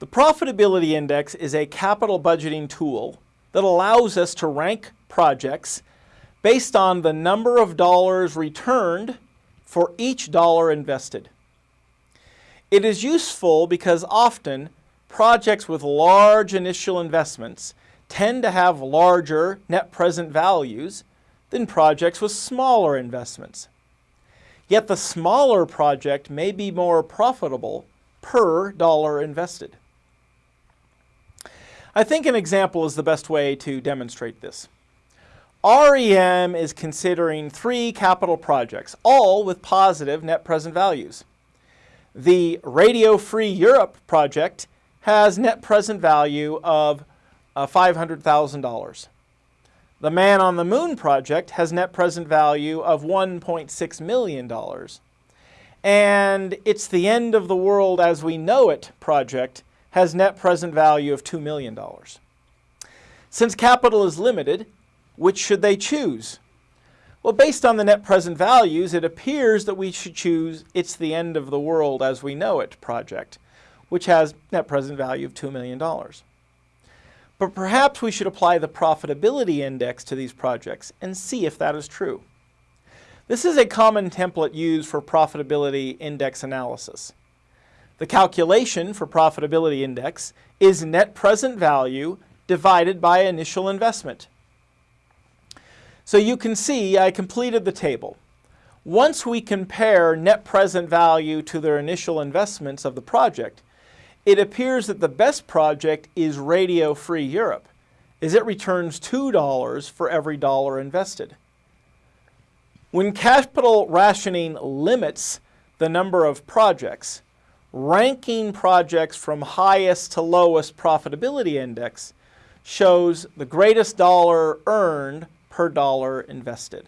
The profitability index is a capital budgeting tool that allows us to rank projects based on the number of dollars returned for each dollar invested. It is useful because often projects with large initial investments tend to have larger net present values than projects with smaller investments. Yet the smaller project may be more profitable per dollar invested. I think an example is the best way to demonstrate this. REM is considering three capital projects, all with positive net present values. The Radio Free Europe project has net present value of uh, $500,000. The Man on the Moon project has net present value of $1.6 million. And It's the End of the World as We Know It project has net present value of $2 million. Since capital is limited, which should they choose? Well, based on the net present values, it appears that we should choose It's the End of the World as We Know It project, which has net present value of $2 million. But perhaps we should apply the profitability index to these projects and see if that is true. This is a common template used for profitability index analysis. The calculation for profitability index is net present value divided by initial investment. So you can see I completed the table. Once we compare net present value to their initial investments of the project, it appears that the best project is Radio Free Europe, as it returns $2 for every dollar invested. When capital rationing limits the number of projects, ranking projects from highest to lowest profitability index shows the greatest dollar earned per dollar invested.